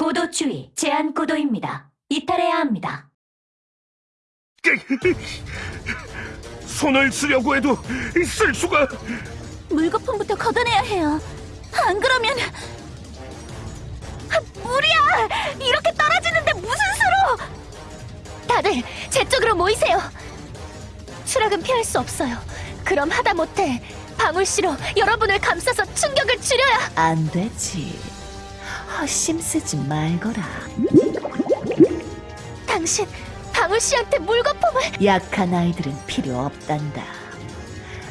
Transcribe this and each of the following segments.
고도 주의, 제한 고도입니다. 이탈해야 합니다. 손을 쓰려고 해도 쓸 수가 물거품부터 걷어내야 해요. 안 그러면 아, 물이야! 이렇게 떨어지는데 무슨 수로? 다들 제 쪽으로 모이세요. 추락은 피할 수 없어요. 그럼 하다 못해 방울씨로 여러분을 감싸서 충격을 줄여야. 안 되지. 헛심 쓰지 말거라. 당신 방울 씨한테 물거품을 약한 아이들은 필요 없단다.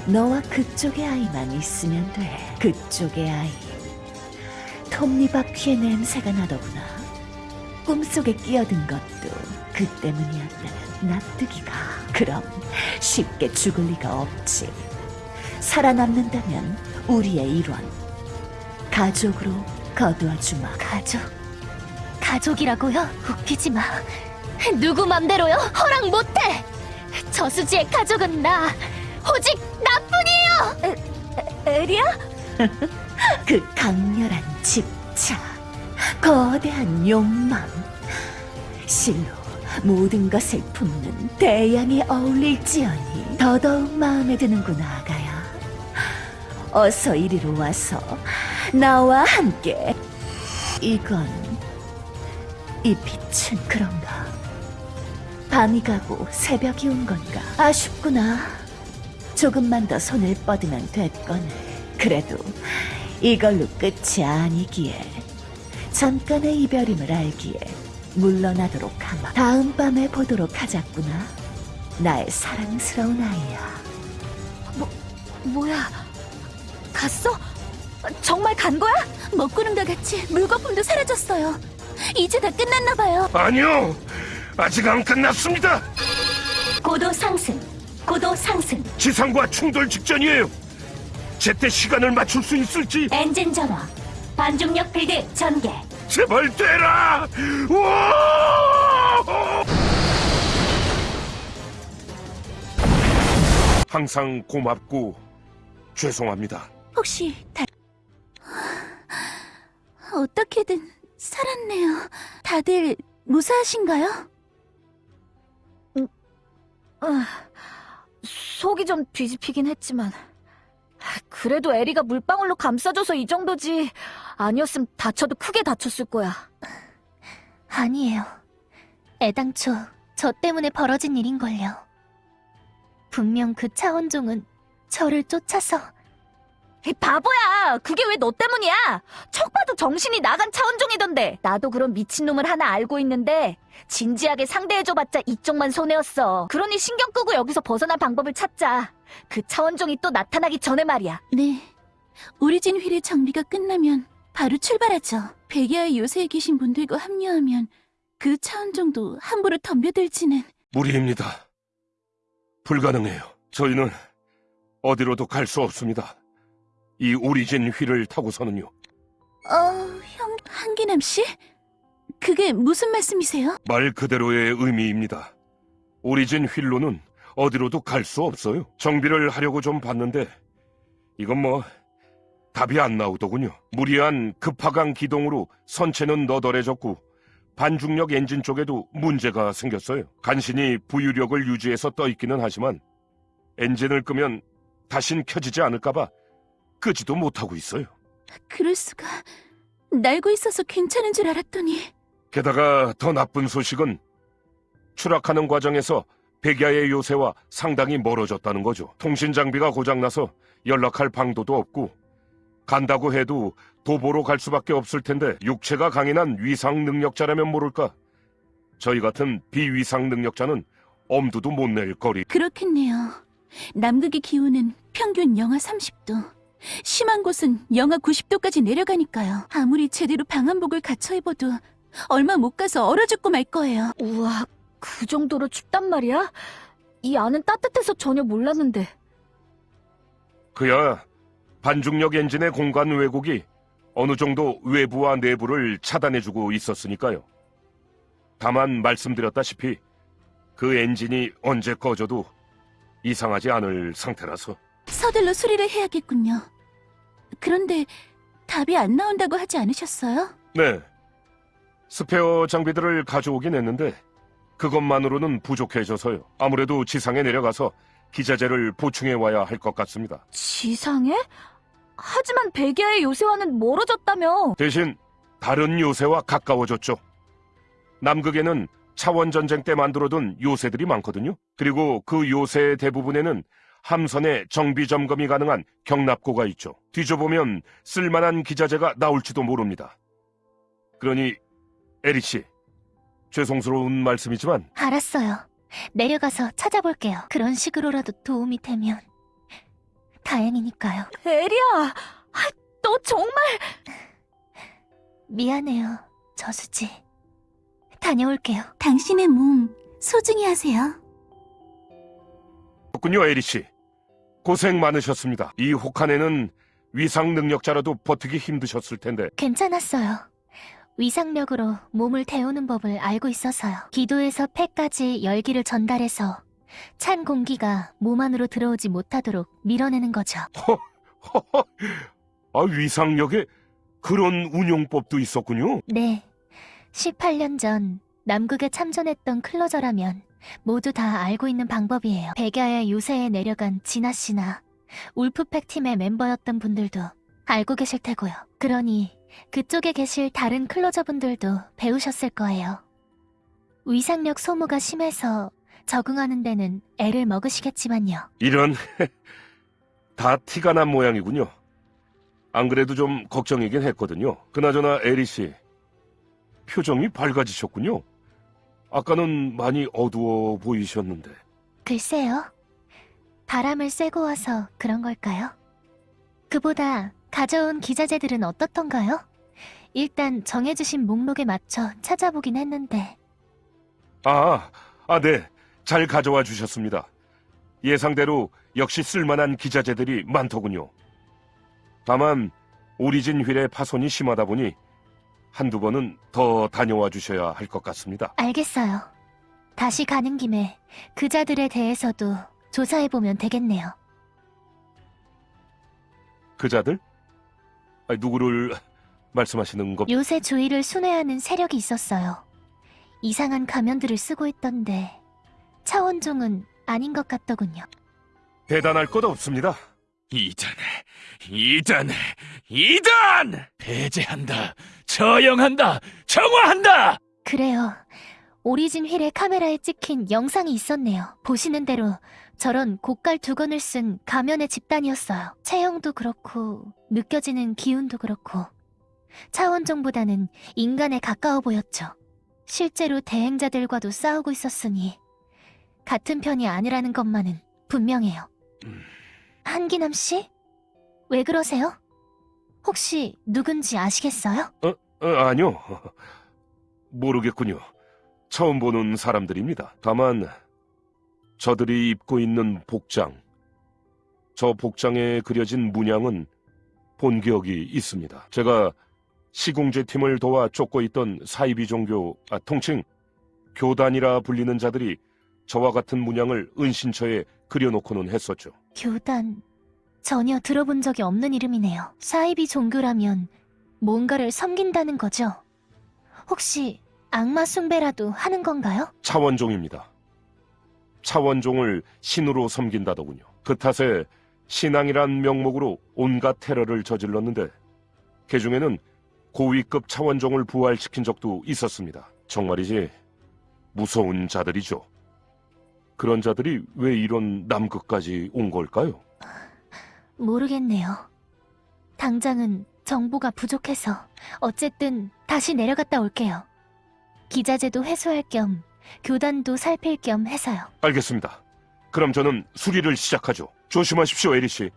너와 그쪽의 아이만 있으면 돼. 그쪽의 아이. 톱니바퀴의 냄새가 나더구나. 꿈속에 끼어든 것도 그 때문이었다는 납득이가. 그럼 쉽게 죽을 리가 없지. 살아남는다면 우리의 일원. 가족으로 거두어 주마. 가족 가족이라고요? 웃기지 마. 누구 맘대로요? 허락 못해. 저수지의 가족은 나 오직 나뿐이에요. 에, 에리야? 그 강렬한 집착, 거대한 욕망, 실로 모든 것을 품는 대양이 어울릴지어니 더더욱 마음에 드는구나 아가야. 어서 이리로 와서 나와 함께. 이건 이 빛은 그런가? 밤이 가고 새벽이 온 건가? 아쉽구나. 조금만 더 손을 뻗으면 됐거늘. 그래도 이걸로 끝이 아니기에 잠깐의 이별임을 알기에 물러나도록 하마. 다음 밤에 보도록 하자꾸나. 나의 사랑스러운 아이야. 뭐야? 갔어? 정말 간 거야? 먹구름과 같이 물거품도 사라졌어요. 이제 다 끝났나 봐요. 아니요 아직 안 끝났습니다 고도 상승, 고도 상승, 지상과 충돌 직전이에요 제때 시간을 맞출 수 있을지 엔진 전화, 반중력 필드 전개, 제발 되라 우와! 항상 고맙고 죄송합니다 혹시 다 어떻게든 살았네요. 다들 무사하신가요? 아, 속이 좀 뒤집히긴 했지만 그래도 에리가 물방울로 감싸줘서 이 정도지 아니었으면 다쳐도 크게 다쳤을 거야. 아니에요. 애당초 저 때문에 벌어진 일인걸요. 분명 그 차원종은 저를 쫓아서 이 바보야! 그게 왜 너 때문이야? 척 봐도 정신이 나간 차원종이던데. 나도 그런 미친놈을 하나 알고 있는데 진지하게 상대해줘봤자 이쪽만 손해였어. 그러니 신경 끄고 여기서 벗어날 방법을 찾자. 그 차원종이 또 나타나기 전에 말이야. 네. 오리진 휠의 정비가 끝나면 바로 출발하죠. 백야의 요새에 계신 분들과 합류하면 그 차원 정도 함부로 덤벼들지는 무리입니다 불가능해요 저희는 어디로도 갈 수 없습니다 이 오리진 휠을 타고서는요 어, 형 한기남 씨? 그게 무슨 말씀이세요? 말 그대로의 의미입니다. 오리진 휠로는 어디로도 갈 수 없어요. 정비를 하려고 좀 봤는데 이건 뭐 답이 안 나오더군요. 무리한 급하강 기동으로 선체는 너덜해졌고 반중력 엔진 쪽에도 문제가 생겼어요. 간신히 부유력을 유지해서 떠 있기는 하지만 엔진을 끄면 다신 켜지지 않을까봐 끄지도 못하고 있어요. 그럴 수가. 날고 있어서 괜찮은 줄 알았더니 게다가 더 나쁜 소식은 추락하는 과정에서 백야의 요새와 상당히 멀어졌다는 거죠. 통신 장비가 고장나서 연락할 방도도 없고 간다고 해도 도보로 갈 수밖에 없을 텐데 육체가 강인한 위상 능력자라면 모를까. 저희 같은 비위상 능력자는 엄두도 못 낼 거리. 그렇겠네요. 남극의 기온은 평균 영하 30도. 심한 곳은 영하 90도까지 내려가니까요. 아무리 제대로 방한복을 갖춰 입어도 얼마 못 가서 얼어 죽고 말 거예요. 우와, 그 정도로 춥단 말이야? 이 안은 따뜻해서 전혀 몰랐는데. 그야 반중력 엔진의 공간 왜곡이 어느 정도 외부와 내부를 차단해주고 있었으니까요. 다만 말씀드렸다시피 그 엔진이 언제 꺼져도 이상하지 않을 상태라서 서둘러 수리를 해야겠군요. 그런데 답이 안 나온다고 하지 않으셨어요? 네 스페어 장비들을 가져오긴 했는데 그것만으로는 부족해져서요. 아무래도 지상에 내려가서 기자재를 보충해 와야 할 것 같습니다. 지상에? 하지만 백야의 요새와는 멀어졌다며. 대신 다른 요새와 가까워졌죠. 남극에는 차원 전쟁 때 만들어둔 요새들이 많거든요. 그리고 그 요새 대부분에는 함선의 정비 점검이 가능한 경납고가 있죠. 뒤져보면 쓸만한 기자재가 나올지도 모릅니다. 그러니 에리 씨, 죄송스러운 말씀이지만 알았어요. 내려가서 찾아볼게요. 그런 식으로라도 도움이 되면. 다행이니까요. 에리야! 아, 너 정말! 미안해요, 저수지. 다녀올게요. 당신의 몸 소중히 하세요. 그렇군요, 에리 씨. 고생 많으셨습니다. 이 혹한에는 위상 능력자라도 버티기 힘드셨을 텐데 괜찮았어요. 위상력으로 몸을 데우는 법을 알고 있어서요. 기도에서 폐까지 열기를 전달해서 찬 공기가 몸 안으로 들어오지 못하도록 밀어내는 거죠. 허허, 아, 위상력에 그런 운용법도 있었군요. 네. 18년 전 남극에 참전했던 클로저라면 모두 다 알고 있는 방법이에요. 백야의 요새에 내려간 진아 씨나 울프팩 팀의 멤버였던 분들도 알고 계실 테고요. 그러니 그쪽에 계실 다른 클로저 분들도 배우셨을 거예요. 위상력 소모가 심해서 적응하는 데는 애를 먹으시겠지만요. 이런 다 티가 난 모양이군요. 안 그래도 좀 걱정이긴 했거든요. 그나저나 에리 씨 표정이 밝아지셨군요. 아까는 많이 어두워 보이셨는데 글쎄요. 바람을 쐬고 와서 그런 걸까요? 그보다 가져온 기자재들은 어떻던가요? 일단 정해주신 목록에 맞춰 찾아보긴 했는데 아, 아, 네. 잘 가져와 주셨습니다. 예상대로 역시 쓸만한 기자재들이 많더군요. 다만 오리진 휠의 파손이 심하다 보니 한두 번은 더 다녀와 주셔야 할 것 같습니다. 알겠어요. 다시 가는 김에 그자들에 대해서도 조사해보면 되겠네요. 그자들? 아, 누구를 말씀하시는 것? 요새 주위를 순회하는 세력이 있었어요. 이상한 가면들을 쓰고 있던데 차원종은 아닌 것 같더군요. 대단할 것 없습니다. 이단, 이단, 이단! 배제한다, 처형한다, 정화한다! 그래요. 오리진 휠의 카메라에 찍힌 영상이 있었네요. 보시는 대로 저런 고깔 두건을 쓴 가면의 집단이었어요. 체형도 그렇고 느껴지는 기운도 그렇고 차원종보다는 인간에 가까워 보였죠. 실제로 대행자들과도 싸우고 있었으니 같은 편이 아니라는 것만은 분명해요. 음. 한기남 씨? 왜 그러세요? 혹시 누군지 아시겠어요? 어, 아니요. 모르겠군요. 처음 보는 사람들입니다. 다만 저들이 입고 있는 복장, 저 복장에 그려진 문양은 본 기억이 있습니다. 제가 시공제 팀을 도와 쫓고 있던 사이비 종교, 아, 통칭 교단이라 불리는 자들이 저와 같은 문양을 은신처에 그려놓고는 했었죠. 교단. 전혀 들어본 적이 없는 이름이네요. 사이비 종교라면 뭔가를 섬긴다는 거죠? 혹시 악마 숭배라도 하는 건가요? 차원종입니다. 차원종을 신으로 섬긴다더군요. 그 탓에 신앙이란 명목으로 온갖 테러를 저질렀는데 그 중에는 고위급 차원종을 부활시킨 적도 있었습니다. 정말이지 무서운 자들이죠. 그런 자들이 왜 이런 남극까지 온 걸까요? 모르겠네요. 당장은 정보가 부족해서 어쨌든 다시 내려갔다 올게요. 기자재도 회수할 겸 교단도 살필 겸 해서요. 알겠습니다. 그럼 저는 수리를 시작하죠. 조심하십시오, 에리 씨.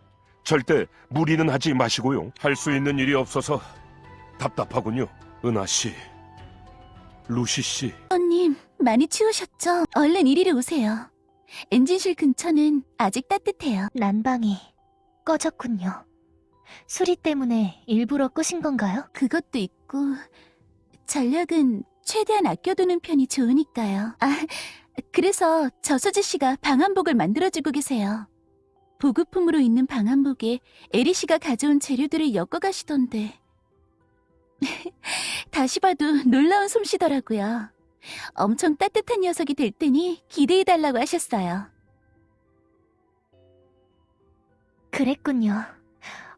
절대 무리는 하지 마시고요. 할 수 있는 일이 없어서 답답하군요. 은하 씨, 루시 씨. 언님, 많이 추우셨죠? 얼른 이리로 오세요. 엔진실 근처는 아직 따뜻해요. 난방이 꺼졌군요. 수리 때문에 일부러 끄신 건가요? 그것도 있고, 전력은 최대한 아껴두는 편이 좋으니까요. 아, 그래서 저수지 씨가 방한복을 만들어주고 계세요. 보급품으로 있는 방한복에 에리 씨가 가져온 재료들을 엮어가시던데. 다시 봐도 놀라운 솜씨더라고요. 엄청 따뜻한 녀석이 될 테니 기대해달라고 하셨어요. 그랬군요.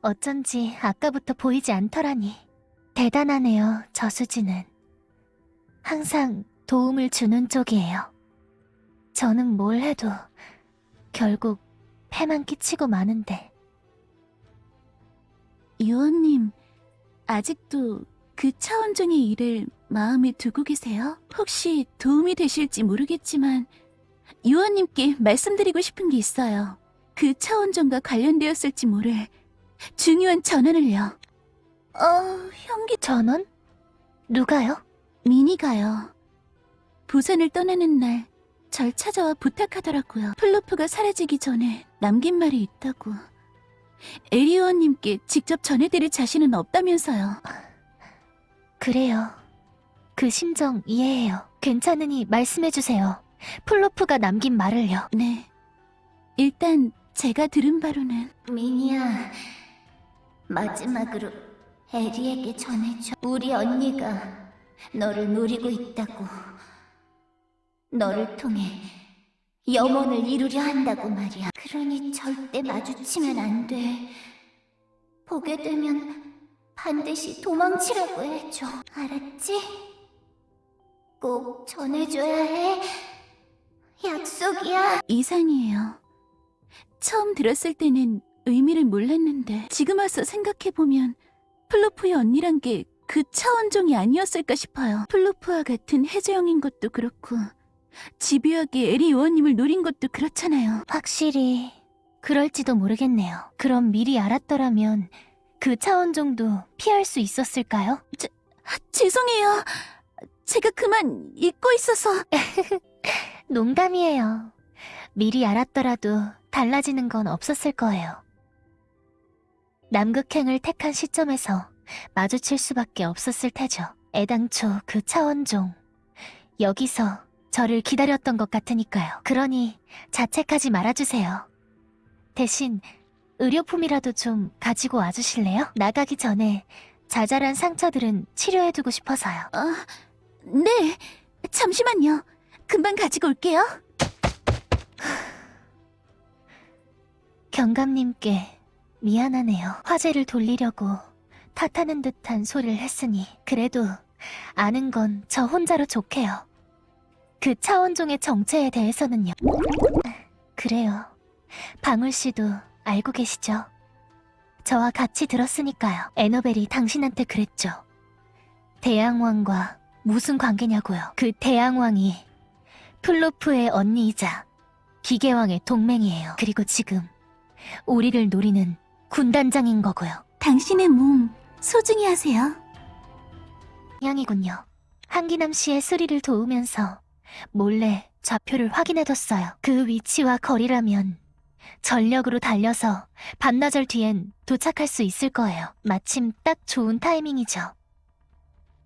어쩐지 아까부터 보이지 않더라니. 대단하네요, 저수지는. 항상 도움을 주는 쪽이에요. 저는 뭘 해도 결국 패만 끼치고 마는데. 유언님, 아직도 그 차원종의 일을 마음에 두고 계세요? 혹시 도움이 되실지 모르겠지만, 유언님께 말씀드리고 싶은 게 있어요. 그 차원종과 관련되었을지 모를 중요한 전원을요. 어, 형기 전원? 누가요? 미니가요. 부산을 떠나는 날, 절 찾아와 부탁하더라고요. 플로프가 사라지기 전에 남긴 말이 있다고. 에리오님께 직접 전해드릴 자신은 없다면서요. 그래요. 그 심정 이해해요. 괜찮으니 말씀해주세요. 플로프가 남긴 말을요. 네. 일단 제가 들은 바로는 미니야, 마지막으로 에리에게 전해줘. 우리 언니가 너를 노리고 있다고. 너를 통해 염원을 이루려 한다고 말이야. 그러니 절대 마주치면 안 돼. 보게 되면 반드시 도망치라고 해줘. 알았지? 꼭 전해줘야 해. 약속이야. 이상이에요. 처음 들었을 때는 의미를 몰랐는데 지금 와서 생각해보면 플로프의 언니란 게 그 차원종이 아니었을까 싶어요. 플로프와 같은 해저형인 것도 그렇고 집요하게 에리 요원님을 노린 것도 그렇잖아요. 확실히 그럴지도 모르겠네요. 그럼 미리 알았더라면 그 차원종도 피할 수 있었을까요? 아, 죄송해요. 제가 그만 잊고 있어서 농담이에요. 미리 알았더라도 달라지는 건 없었을 거예요. 남극행을 택한 시점에서 마주칠 수밖에 없었을 테죠. 애당초 그 차원종. 여기서 저를 기다렸던 것 같으니까요. 그러니 자책하지 말아주세요. 대신 의료품이라도 좀 가지고 와주실래요? 나가기 전에 자잘한 상처들은 치료해두고 싶어서요. 아, 네. 잠시만요. 금방 가지고 올게요. 경감님께 미안하네요. 화제를 돌리려고 탓하는 듯한 소리를 했으니 그래도 아는 건 저 혼자로 좋게요. 그 차원종의 정체에 대해서는요. 그래요. 방울 씨도 알고 계시죠? 저와 같이 들었으니까요. 에너벨이 당신한테 그랬죠. 대양왕과 무슨 관계냐고요. 그 대양왕이 플로프의 언니이자 기계왕의 동맹이에요. 그리고 지금 우리를 노리는 군단장인 거고요. 당신의 몸 소중히 하세요. 양이군요. 한기남 씨의 수리를 도우면서 몰래 좌표를 확인해뒀어요. 그 위치와 거리라면 전력으로 달려서 반나절 뒤엔 도착할 수 있을 거예요. 마침 딱 좋은 타이밍이죠.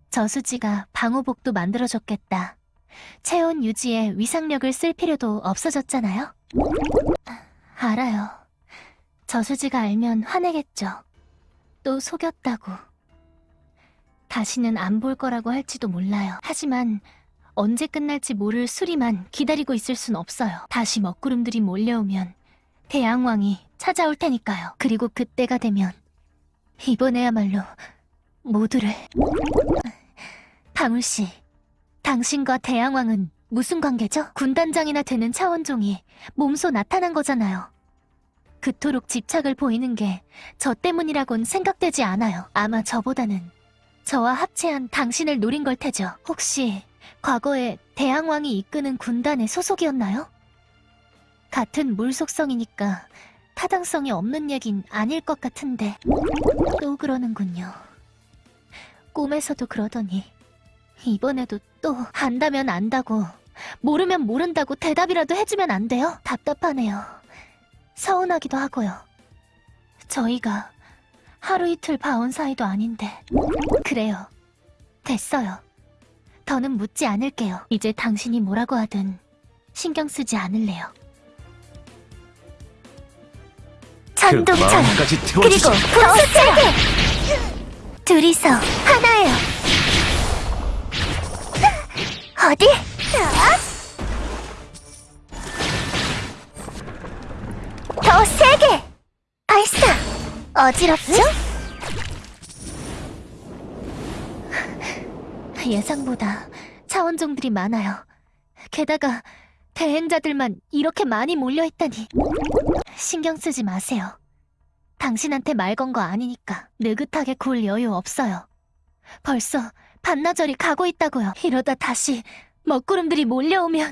저수지가 방호복도 만들어줬겠다. 체온 유지에 위상력을 쓸 필요도 없어졌잖아요. 아, 알아요. 저수지가 알면 화내겠죠. 또 속였다고. 다시는 안 볼 거라고 할지도 몰라요. 하지만 언제 끝날지 모를 수리만 기다리고 있을 순 없어요. 다시 먹구름들이 몰려오면 대양왕이 찾아올 테니까요. 그리고 그때가 되면 이번에야말로 모두를 방울씨, 당신과 대양왕은 무슨 관계죠? 군단장이나 되는 차원종이 몸소 나타난 거잖아요. 그토록 집착을 보이는 게 저 때문이라곤 생각되지 않아요. 아마 저보다는 저와 합체한 당신을 노린 걸 테죠. 혹시 과거에 대항왕이 이끄는 군단의 소속이었나요? 같은 물 속성이니까 타당성이 없는 얘긴 아닐 것 같은데 또 그러는군요. 꿈에서도 그러더니 이번에도 또 안다면 안다고 모르면 모른다고 대답이라도 해주면 안 돼요? 답답하네요. 서운하기도 하고요. 저희가 하루 이틀 봐온 사이도 아닌데. 그래요. 됐어요. 더는 묻지 않을게요. 이제 당신이 뭐라고 하든 신경 쓰지 않을래요. 그 마음까지 그리고 세게! 둘이서 하나예요. 어디? 더 세게! 발사! 어지럽죠? 예상보다 차원종들이 많아요. 게다가 대행자들만 이렇게 많이 몰려있다니. 신경 쓰지 마세요. 당신한테 말 건 거 아니니까 느긋하게 굴 여유 없어요. 벌써 반나절이 가고 있다고요. 이러다 다시 먹구름들이 몰려오면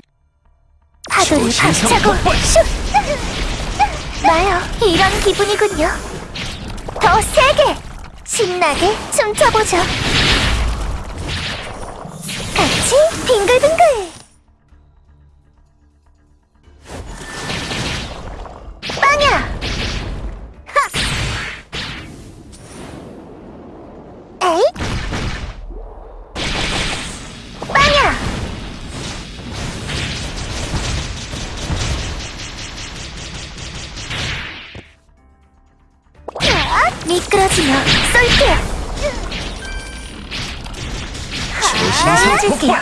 파도를 박차고 슛! 나요. 이런 기분이군요. 더 세게! 신나게 춤춰보죠. 같이 빙글빙글! 빵야! 하! 에잇! 미끄러지며 쏠게요. 조심스럽게.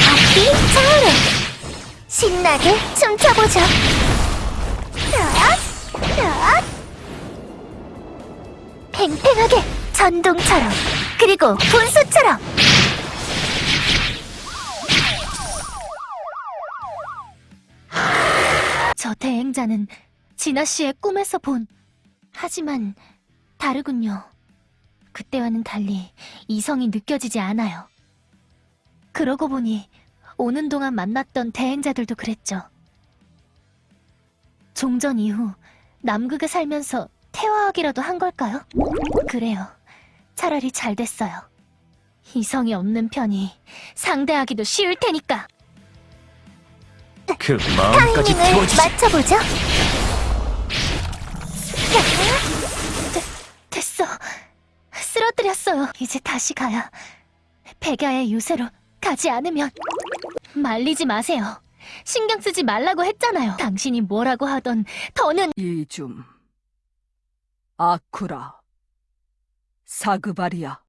앞뒤 차오르. 신나게 춤춰보죠. 팽팽하게 전동처럼 그리고 분수처럼 대행자는 진아 씨의 꿈에서 본 하지만 다르군요. 그때와는 달리 이성이 느껴지지 않아요. 그러고 보니 오는 동안 만났던 대행자들도 그랬죠. 종전 이후 남극에 살면서 태화하기라도 한 걸까요? 그래요. 차라리 잘 됐어요. 이성이 없는 편이 상대하기도 쉬울 테니까. 그 마음까지 타이밍을 태워주지. 맞춰보죠. 됐어. 쓰러뜨렸어요. 이제 다시 가야. 백야의 유세로 가지 않으면. 말리지 마세요. 신경 쓰지 말라고 했잖아요. 당신이 뭐라고 하던 더는 이줌, 아쿠라, 사그바리아,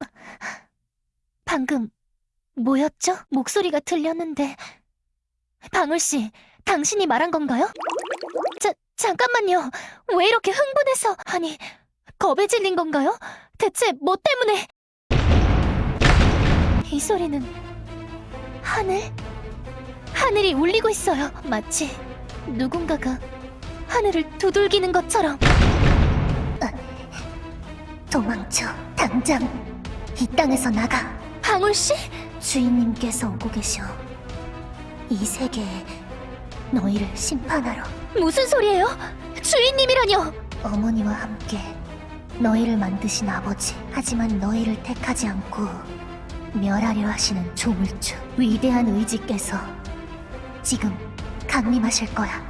방금 뭐였죠? 목소리가 들렸는데. 방울씨, 당신이 말한 건가요? 자, 잠깐만요. 왜 이렇게 흥분해서, 아니, 겁에 질린 건가요? 대체 뭐 때문에? 이 소리는 하늘? 하늘이 울리고 있어요. 마치 누군가가 하늘을 두들기는 것처럼. 도망쳐. 당장 이 땅에서 나가. 방울씨? 주인님께서 오고 계셔. 이 세계에 너희를 심판하러 무슨 소리예요? 주인님이라뇨! 어머니와 함께 너희를 만드신 아버지. 하지만 너희를 택하지 않고 멸하려 하시는 조물주. 위대한 의지께서 지금 강림하실 거야.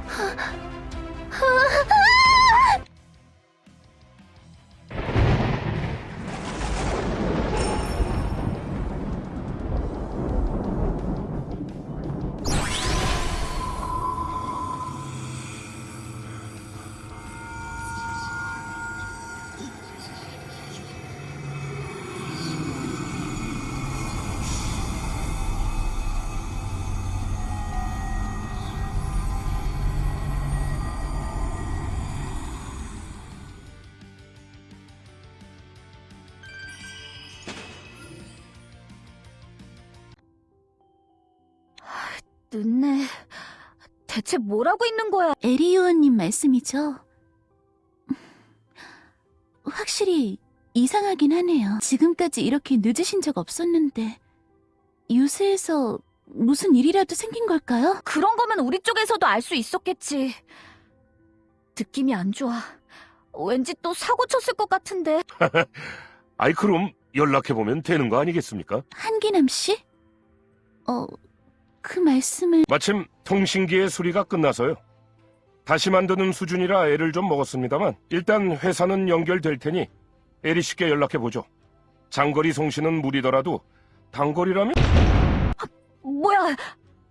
늦네. 대체 뭐라고 있는 거야? 에리오언님 말씀이죠? 확실히 이상하긴 하네요. 지금까지 이렇게 늦으신 적 없었는데 유세에서 무슨 일이라도 생긴 걸까요? 그런 거면 우리 쪽에서도 알 수 있었겠지. 느낌이 안 좋아. 왠지 또 사고 쳤을 것 같은데. 아이 그럼 연락해보면 되는 거 아니겠습니까? 한기남 씨? 어, 그 말씀을 마침 통신기의 수리가 끝나서요. 다시 만드는 수준이라 애를 좀 먹었습니다만 일단 회사는 연결될 테니 에리 씨께 연락해보죠. 장거리 송신은 무리더라도 단거리라면? 뭐야?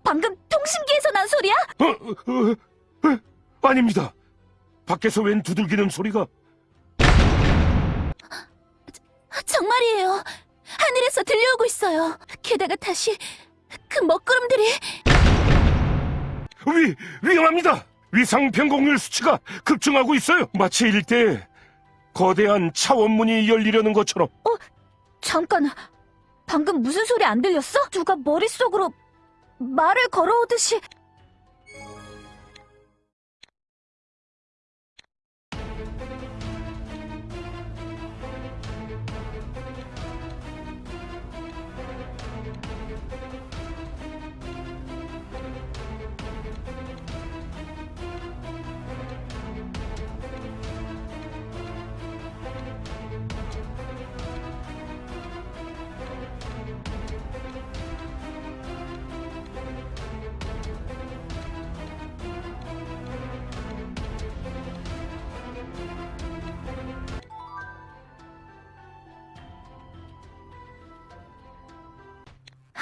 방금 통신기에서 난 소리야? 어, 어, 어, 아닙니다. 밖에서 웬 두들기는 소리가? 말이에요. 하늘에서 들려오고 있어요. 게다가 다시 그 먹구름들이 위, 위험합니다! 위상 변곡률 수치가 급증하고 있어요! 마치 일대에 거대한 차원문이 열리려는 것처럼 잠깐, 방금 무슨 소리 안 들렸어? 누가 머릿속으로 말을 걸어오듯이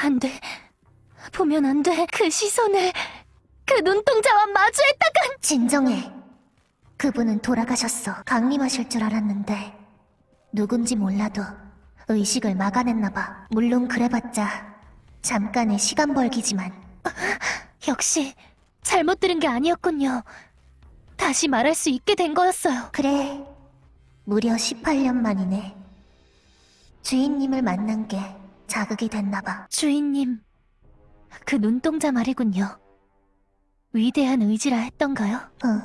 안 돼. 보면 안 돼. 그 시선을 그 눈동자와 마주했다간 진정해. 그분은 돌아가셨어. 강림하실 줄 알았는데 누군지 몰라도 의식을 막아냈나 봐. 물론 그래봤자 잠깐의 시간 벌기지만 역시 잘못 들은 게 아니었군요. 다시 말할 수 있게 된 거였어요. 그래. 무려 18년 만이네. 주인님을 만난 게 자극이 됐나 봐. 주인님, 그 눈동자 말이군요. 위대한 의지라 했던가요? 응.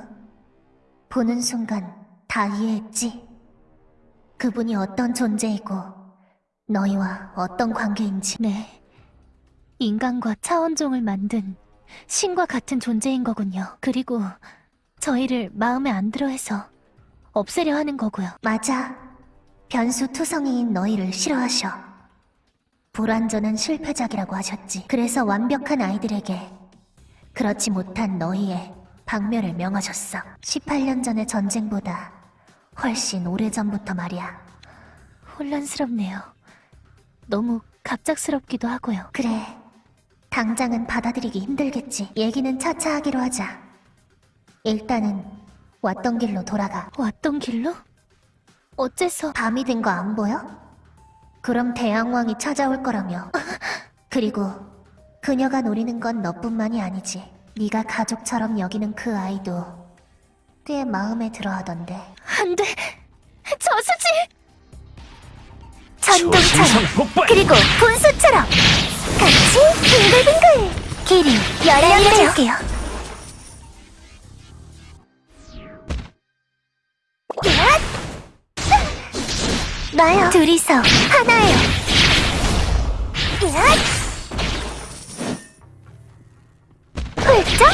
보는 순간 다 이해했지. 그분이 어떤 존재이고 너희와 어떤 관계인지. 네. 인간과 차원종을 만든 신과 같은 존재인 거군요. 그리고 저희를 마음에 안 들어 해서 없애려 하는 거고요. 맞아. 변수 투성이인 너희를 싫어하셔. 불완전한 실패작이라고 하셨지. 그래서 완벽한 아이들에게 그렇지 못한 너희의 박멸을 명하셨어. 18년 전의 전쟁보다 훨씬 오래전부터 말이야. 혼란스럽네요. 너무 갑작스럽기도 하고요. 그래. 당장은 받아들이기 힘들겠지. 얘기는 차차 하기로 하자. 일단은 왔던 길로 돌아가. 왔던 길로? 어째서 밤이 된 거 안 보여? 그럼 대왕왕이 찾아올 거라며. 그리고 그녀가 노리는 건 너뿐만이 아니지. 네가 가족처럼 여기는 그 아이도 꽤 마음에 들어하던데. 안 돼! 저수지! 전동처럼 그리고 분수처럼 같이 빙글빙글 길이 열려줄게요. 나요. 둘이서 하나예요. 야! 훌쩍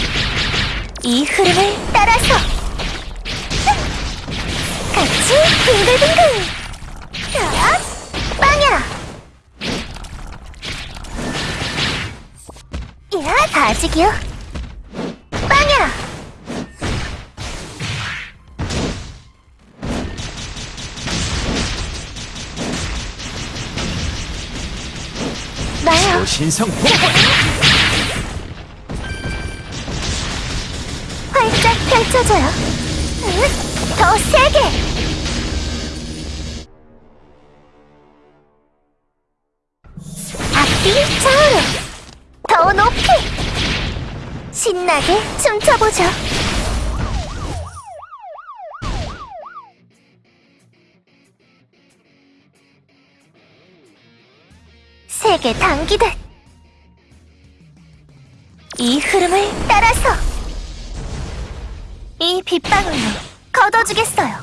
이 흐름을 따라서 같이 빙글빙글 야! 빵야 야 다지기요 신성 활짝 펼쳐줘요. 응? 더 세게. 좌우로 더 높이 신나게 춤춰보죠. 세게 당기듯 이 흐름을 따라서 이 빗방울로 걷어주겠어요.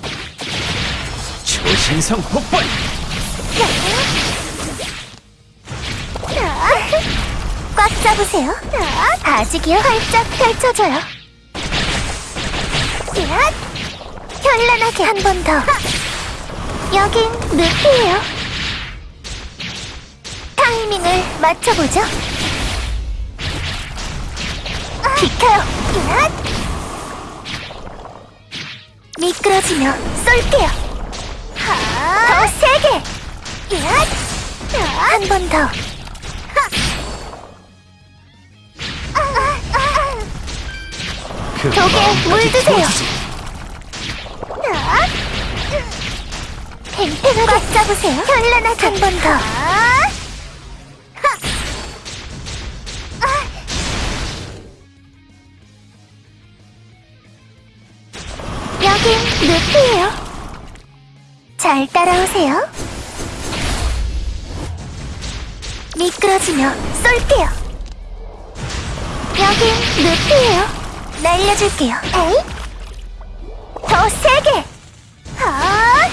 초신성 폭발 꽉 잡으세요. 아직이요. 활짝 펼쳐줘요. 야! 현란하게 한 번 더. 여긴 늪이에요. 타이밍을 맞춰보죠. 비켜요. 야! 미끄러지며 쏠게요. 더 세게. 한 번 더. 그 벽에 물드세요. 도와주지. 팽팽 꽉 잡으세요. 현란하게 한번 더. 루피예요. 잘 따라오세요. 미끄러지며 쏠게요. 여긴 루피예요. 날려줄게요. 에이? 더 세게. 아!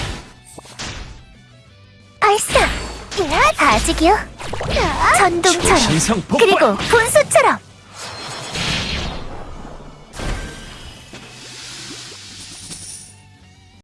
발사. 야, 아직이요. 전동처럼. 신성 폭발 그리고 분수처럼.